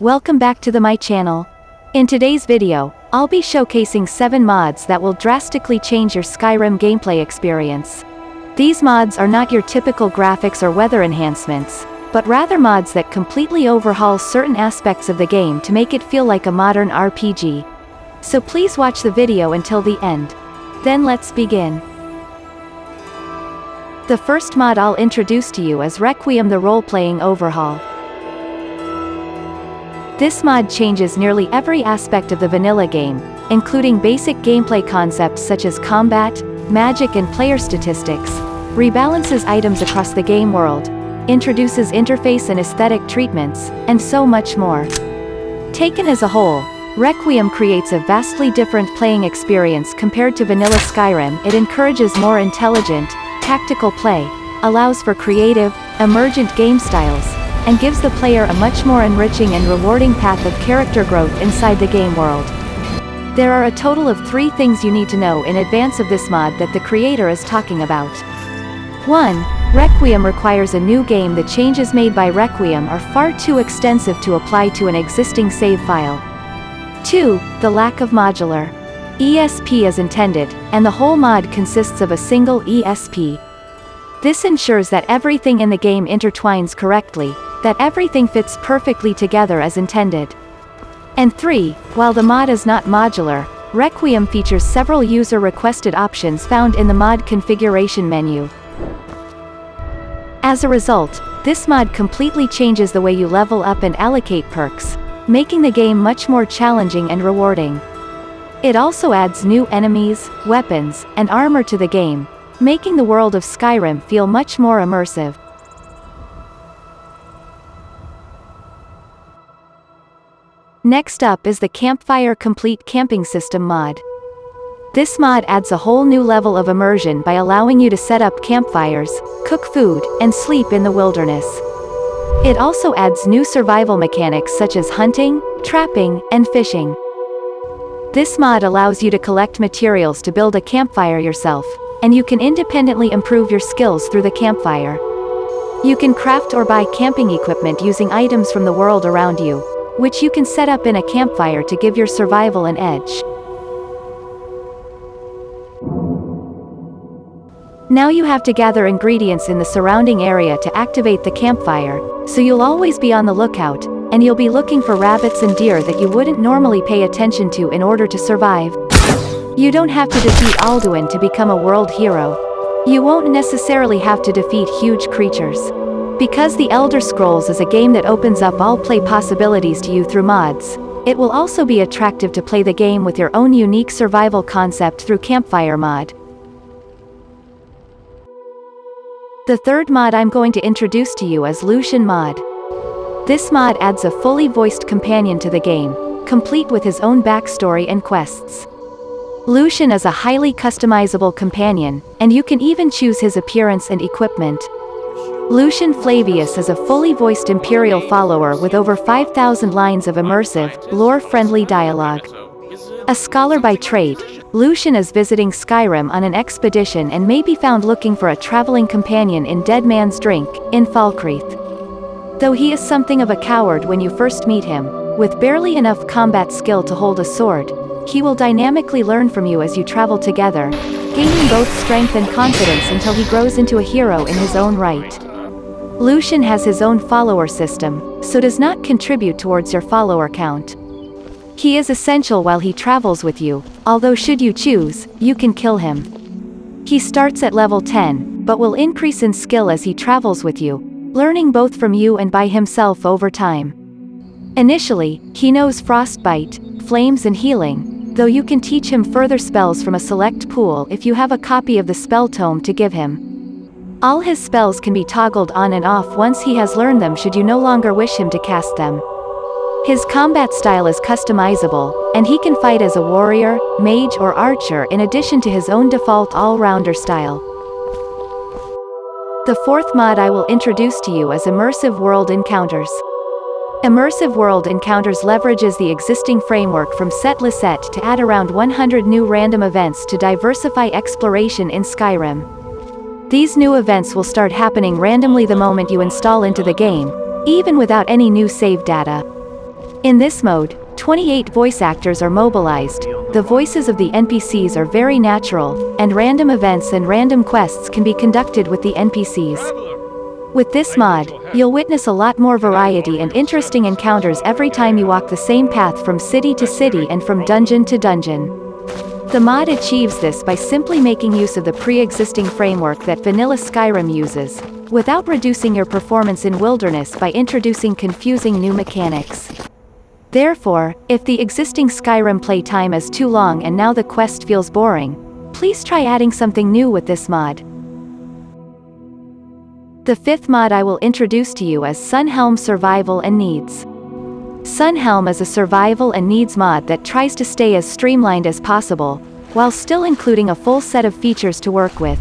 welcome back to the my channel. In today's video, I'll be showcasing 7 mods that will drastically change your Skyrim gameplay experience. These mods are not your typical graphics or weather enhancements, but rather mods that completely overhaul certain aspects of the game to make it feel like a modern RPG. So please watch the video until the end. Then let's begin. The first mod I'll introduce to you is Requiem the role-playing overhaul. This mod changes nearly every aspect of the vanilla game, including basic gameplay concepts such as combat, magic and player statistics, rebalances items across the game world, introduces interface and aesthetic treatments, and so much more. Taken as a whole, Requiem creates a vastly different playing experience compared to vanilla Skyrim it encourages more intelligent, tactical play, allows for creative, emergent game styles, and gives the player a much more enriching and rewarding path of character growth inside the game world. There are a total of three things you need to know in advance of this mod that the creator is talking about. 1. Requiem requires a new game the changes made by Requiem are far too extensive to apply to an existing save file. 2. The lack of modular ESP is intended, and the whole mod consists of a single ESP. This ensures that everything in the game intertwines correctly, that everything fits perfectly together as intended. And 3. While the mod is not modular, Requiem features several user-requested options found in the mod configuration menu. As a result, this mod completely changes the way you level up and allocate perks, making the game much more challenging and rewarding. It also adds new enemies, weapons, and armor to the game, making the world of Skyrim feel much more immersive. Next up is the Campfire Complete Camping System mod. This mod adds a whole new level of immersion by allowing you to set up campfires, cook food, and sleep in the wilderness. It also adds new survival mechanics such as hunting, trapping, and fishing. This mod allows you to collect materials to build a campfire yourself, and you can independently improve your skills through the campfire. You can craft or buy camping equipment using items from the world around you, which you can set up in a campfire to give your survival an edge. Now you have to gather ingredients in the surrounding area to activate the campfire, so you'll always be on the lookout, and you'll be looking for rabbits and deer that you wouldn't normally pay attention to in order to survive. You don't have to defeat Alduin to become a world hero. You won't necessarily have to defeat huge creatures. Because The Elder Scrolls is a game that opens up all play possibilities to you through mods, it will also be attractive to play the game with your own unique survival concept through Campfire mod. The third mod I'm going to introduce to you is Lucian mod. This mod adds a fully voiced companion to the game, complete with his own backstory and quests. Lucian is a highly customizable companion, and you can even choose his appearance and equipment. Lucian Flavius is a fully voiced Imperial follower with over 5,000 lines of immersive, lore-friendly dialogue. A scholar by trade, Lucian is visiting Skyrim on an expedition and may be found looking for a traveling companion in Dead Man's Drink, in Falkreath. Though he is something of a coward when you first meet him, with barely enough combat skill to hold a sword, he will dynamically learn from you as you travel together, gaining both strength and confidence until he grows into a hero in his own right. Lucian has his own follower system, so does not contribute towards your follower count. He is essential while he travels with you, although should you choose, you can kill him. He starts at level 10, but will increase in skill as he travels with you, learning both from you and by himself over time. Initially, he knows Frostbite, Flames and Healing, though you can teach him further spells from a select pool if you have a copy of the spell tome to give him. All his spells can be toggled on and off once he has learned them should you no longer wish him to cast them. His combat style is customizable, and he can fight as a warrior, mage or archer in addition to his own default all-rounder style. The fourth mod I will introduce to you is Immersive World Encounters. Immersive World Encounters leverages the existing framework from Set Set to add around 100 new random events to diversify exploration in Skyrim. These new events will start happening randomly the moment you install into the game, even without any new save data. In this mode, 28 voice actors are mobilized, the voices of the NPCs are very natural, and random events and random quests can be conducted with the NPCs. With this mod, you'll witness a lot more variety and interesting encounters every time you walk the same path from city to city and from dungeon to dungeon. The mod achieves this by simply making use of the pre-existing framework that vanilla Skyrim uses, without reducing your performance in Wilderness by introducing confusing new mechanics. Therefore, if the existing Skyrim playtime is too long and now the quest feels boring, please try adding something new with this mod. The fifth mod I will introduce to you is Sunhelm Survival and Needs. Sunhelm is a survival and needs mod that tries to stay as streamlined as possible, while still including a full set of features to work with.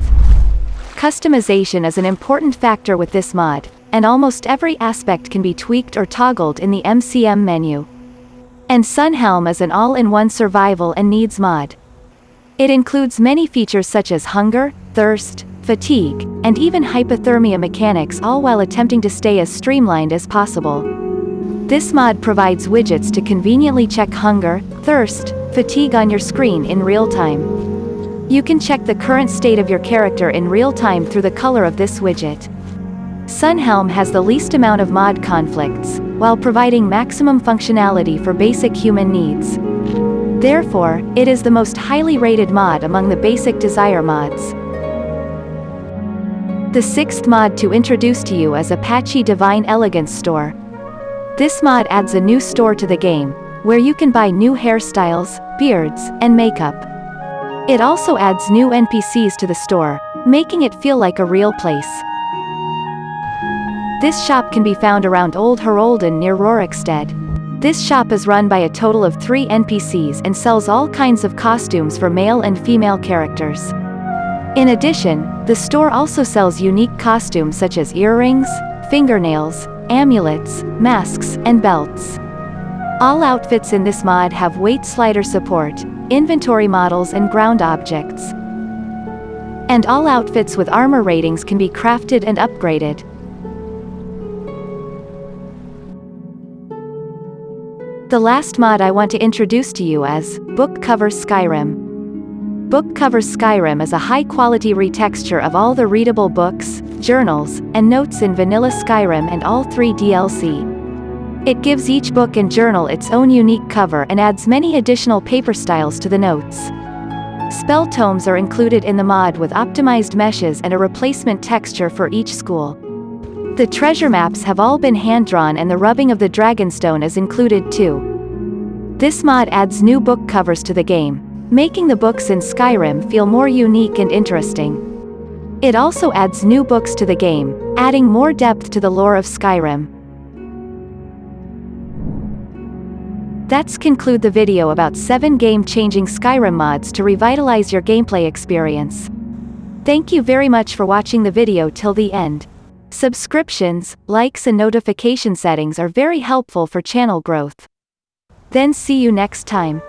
Customization is an important factor with this mod, and almost every aspect can be tweaked or toggled in the MCM menu. And Sunhelm is an all-in-one survival and needs mod. It includes many features such as hunger, thirst, fatigue, and even hypothermia mechanics all while attempting to stay as streamlined as possible. This mod provides widgets to conveniently check hunger, thirst, fatigue on your screen in real time. You can check the current state of your character in real time through the color of this widget. Sunhelm has the least amount of mod conflicts, while providing maximum functionality for basic human needs. Therefore, it is the most highly rated mod among the basic Desire mods. The sixth mod to introduce to you is Apachii Divine Elegance Store. This mod adds a new store to the game, where you can buy new hairstyles, beards, and makeup. It also adds new NPCs to the store, making it feel like a real place. This shop can be found around Old Hroldan near Rorikstead. This shop is run by a total of three NPCs and sells all kinds of costumes for male and female characters. In addition, the store also sells unique costumes such as earrings, fingernails, amulets, masks, and belts. All outfits in this mod have weight slider support, inventory models and ground objects. And all outfits with armor ratings can be crafted and upgraded. The last mod I want to introduce to you is Book Cover Skyrim. Book Cover Skyrim is a high-quality retexture of all the readable books, journals, and notes in vanilla Skyrim and all three DLC. It gives each book and journal its own unique cover and adds many additional paper styles to the notes. Spell tomes are included in the mod with optimized meshes and a replacement texture for each school. The treasure maps have all been hand-drawn and the rubbing of the Dragonstone is included too. This mod adds new book covers to the game, making the books in Skyrim feel more unique and interesting. It also adds new books to the game, adding more depth to the lore of Skyrim. That's conclude the video about 7 game-changing Skyrim mods to revitalize your gameplay experience. Thank you very much for watching the video till the end. Subscriptions, likes and notification settings are very helpful for channel growth. Then see you next time.